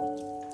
Música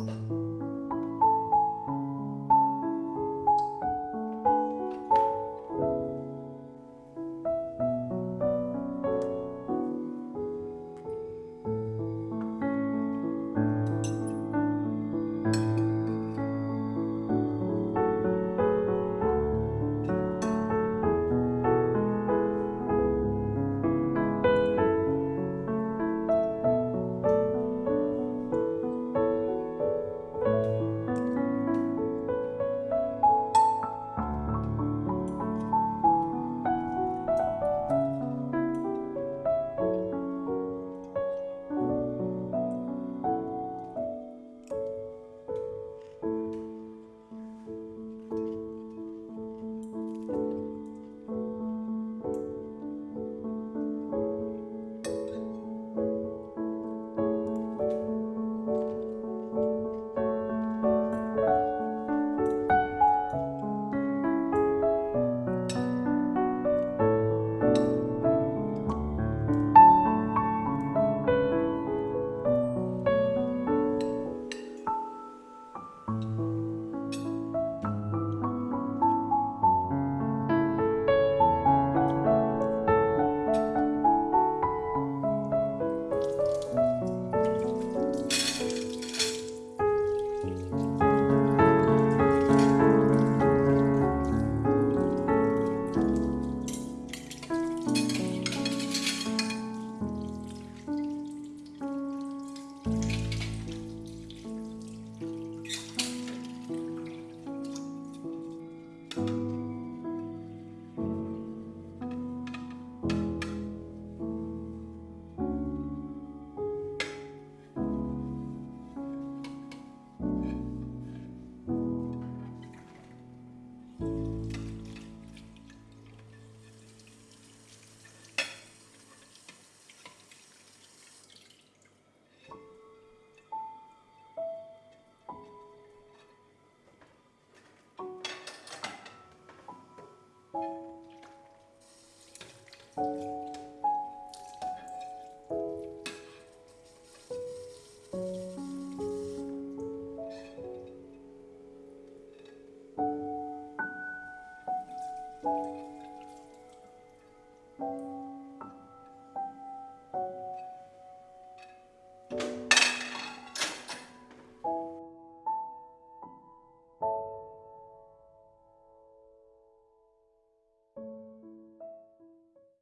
Mm-hmm. Thank